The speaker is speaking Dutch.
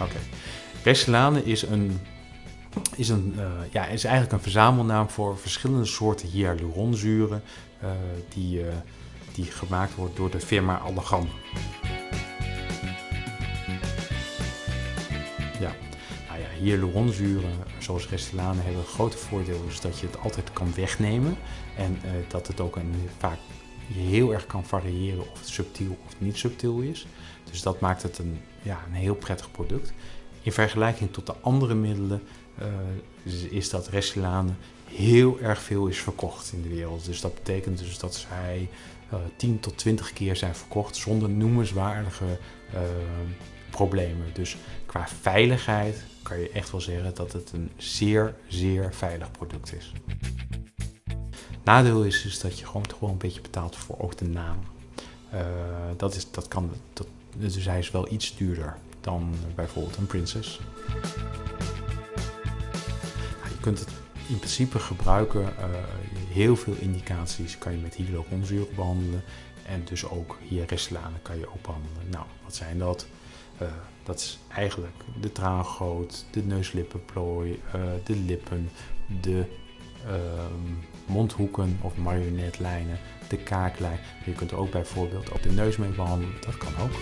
Oké. Restylane is een is, een, uh, ja, is eigenlijk een verzamelnaam voor verschillende soorten hyaluronzuren uh, die, uh, die gemaakt wordt door de firma Allergan. Ja, nou ja, hyaluronzuren zoals Restylane hebben het grote voordeel dat je het altijd kan wegnemen en dat het ook een, vaak heel erg kan variëren of het subtiel of niet subtiel is. Dus dat maakt het een, ja, een heel prettig product. In vergelijking tot de andere middelen uh, is dat Restylane heel erg veel is verkocht in de wereld. Dus dat betekent dus dat zij uh, 10 tot 20 keer zijn verkocht zonder noemenswaardige uh, problemen. Dus qua veiligheid kan je echt wel zeggen dat het een zeer, zeer veilig product is. Nadeel is dus dat je gewoon, gewoon een beetje betaalt voor ook de naam. Uh, dat, is, dat kan, dat, dus hij is wel iets duurder dan bijvoorbeeld een Princess. Je kunt het in principe gebruiken. Uh, heel veel indicaties kan je met hyaluronzuur behandelen. En dus ook hier Restylane kan je ook behandelen. Nou, wat zijn dat? Uh, dat is eigenlijk de traangoot, de neuslippenplooi, de lippen, de mondhoeken of marionetlijnen, de kaaklijn. Je kunt ook bijvoorbeeld ook de neus mee behandelen. Dat kan ook.